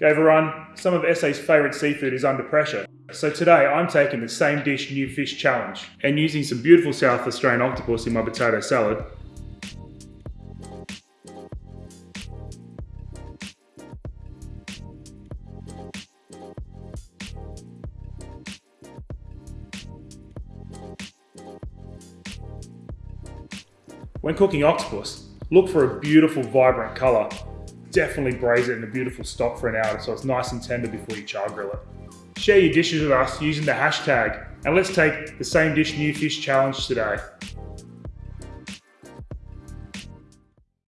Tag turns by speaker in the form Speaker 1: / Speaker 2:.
Speaker 1: Gave a run, some of SA's favourite seafood is under pressure. So today I'm taking the same dish new fish challenge and using some beautiful South Australian octopus in my potato salad. When cooking octopus, look for a beautiful vibrant colour definitely braise it in a beautiful stock for an hour so it's nice and tender before you char grill it. Share your dishes with us using the hashtag and let's take the same dish new fish challenge today.